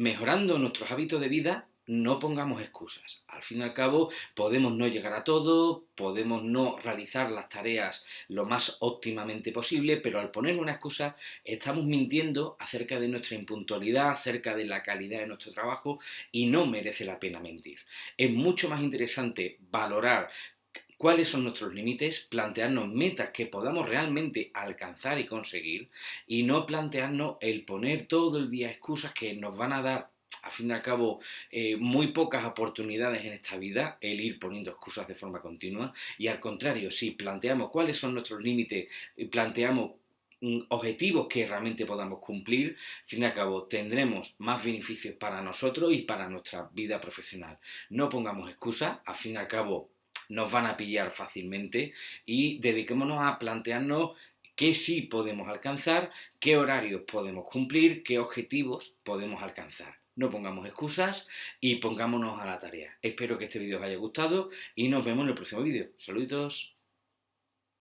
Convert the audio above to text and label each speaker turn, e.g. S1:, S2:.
S1: mejorando nuestros hábitos de vida, no pongamos excusas. Al fin y al cabo, podemos no llegar a todo, podemos no realizar las tareas lo más óptimamente posible, pero al poner una excusa estamos mintiendo acerca de nuestra impuntualidad, acerca de la calidad de nuestro trabajo y no merece la pena mentir. Es mucho más interesante valorar cuáles son nuestros límites, plantearnos metas que podamos realmente alcanzar y conseguir y no plantearnos el poner todo el día excusas que nos van a dar a fin y al cabo, eh, muy pocas oportunidades en esta vida el ir poniendo excusas de forma continua y al contrario, si planteamos cuáles son nuestros límites, y planteamos mm, objetivos que realmente podamos cumplir, al fin y al cabo tendremos más beneficios para nosotros y para nuestra vida profesional. No pongamos excusas, al fin y al cabo nos van a pillar fácilmente y dediquémonos a plantearnos qué sí podemos alcanzar, qué horarios podemos cumplir, qué objetivos podemos alcanzar. No pongamos excusas y pongámonos a la tarea. Espero que este vídeo os haya gustado y nos vemos en el próximo vídeo. Saluditos.